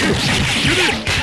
こ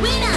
We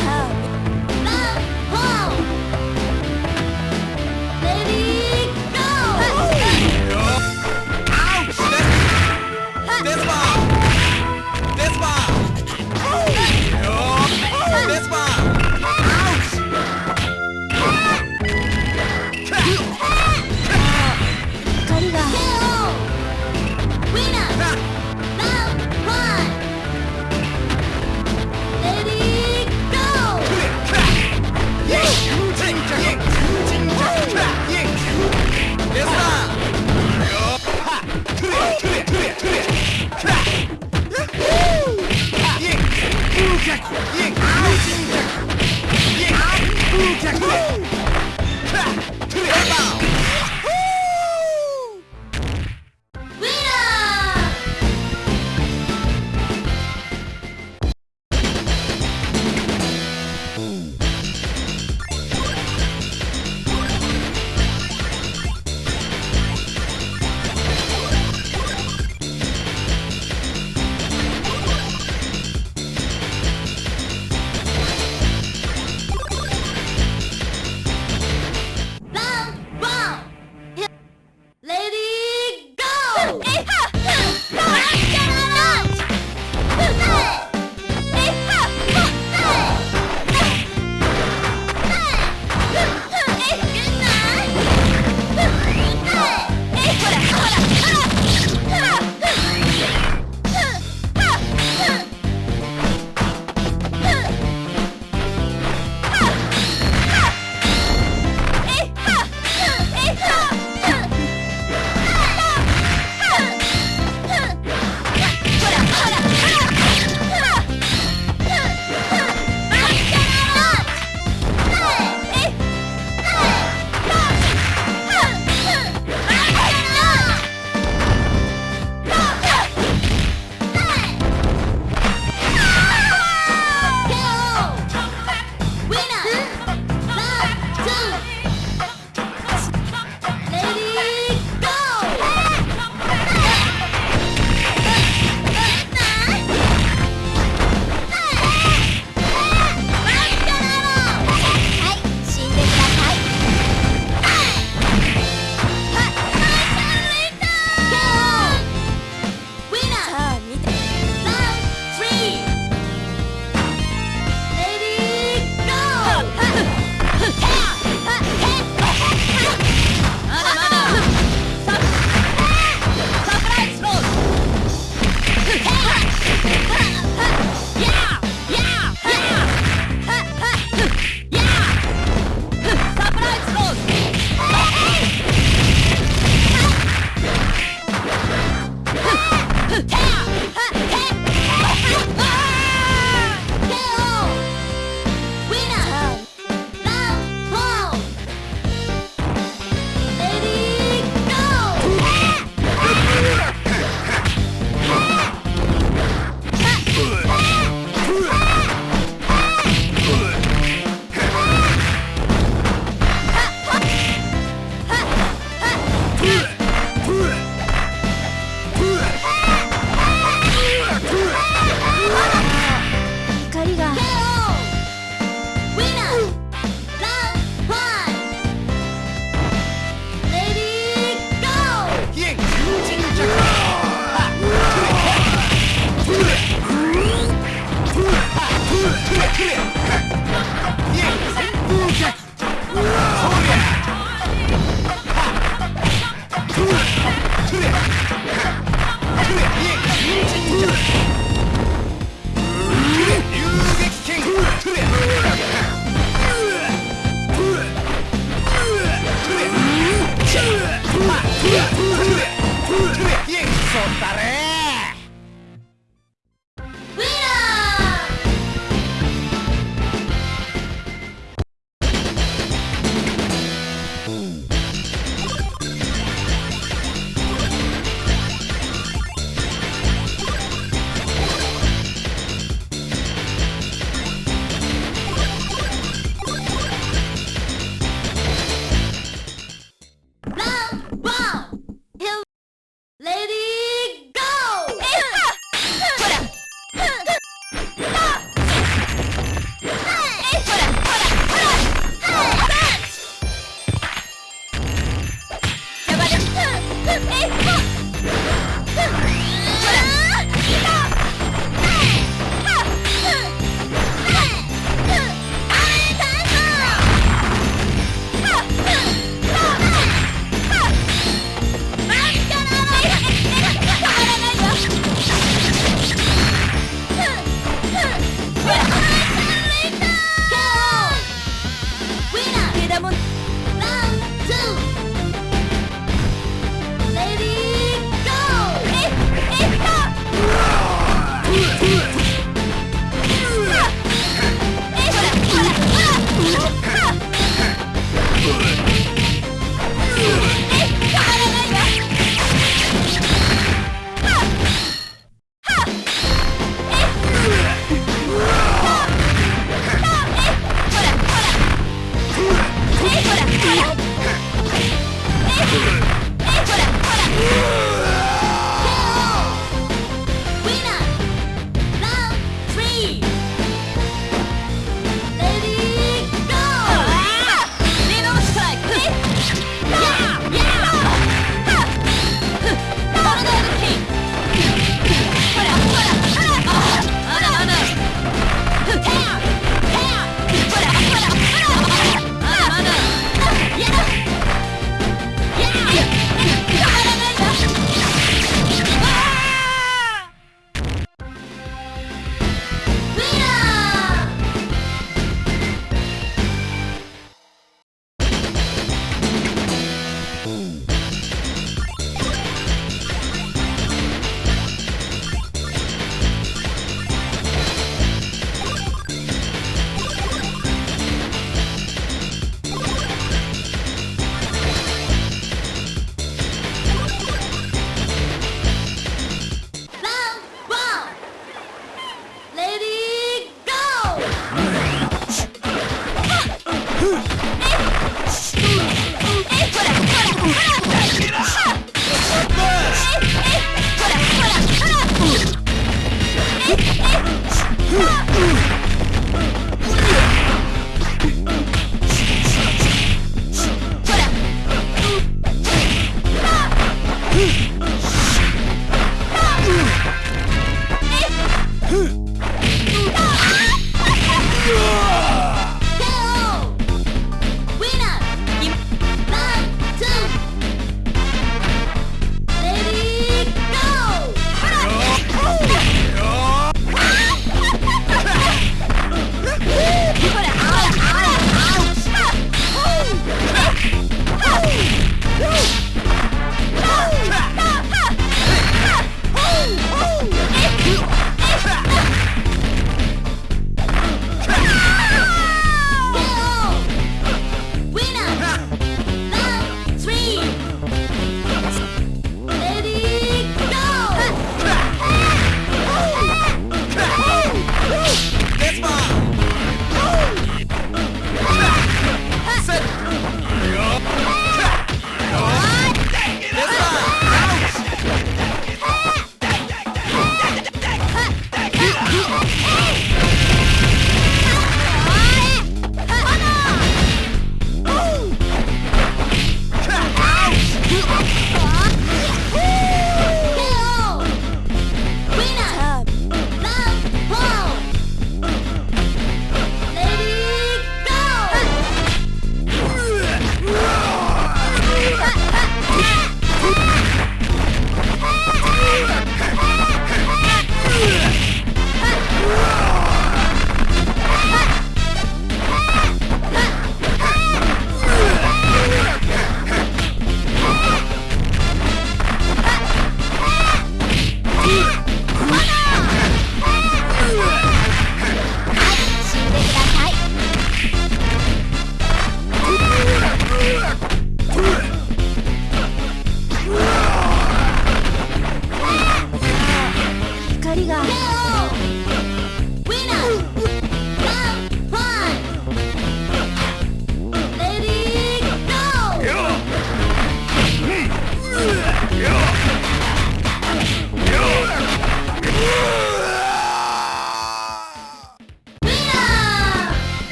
君に聞く!